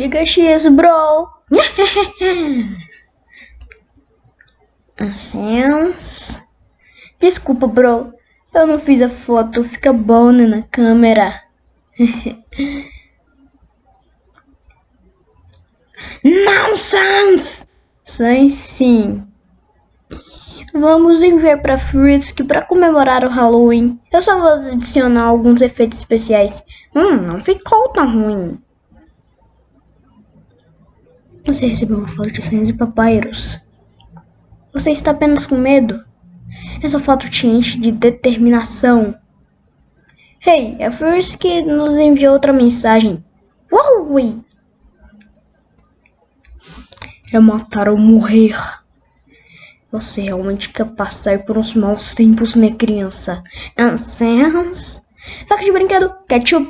Fica X, bro. Sense. Desculpa, bro. Eu não fiz a foto. Fica bom né, na câmera. Nonsense! Sim, sim. Vamos enviar para Frisk para comemorar o Halloween. Eu só vou adicionar alguns efeitos especiais. Hum, não ficou tão ruim. Você recebeu uma foto de Sans e Papyrus. Você está apenas com medo? Essa foto te enche de determinação. Hey, é Frisk que nos enviou outra mensagem. Uau! É matar ou morrer. Você realmente quer passar por uns maus tempos, né, criança? Ansens? Faca de brinquedo, ketchup.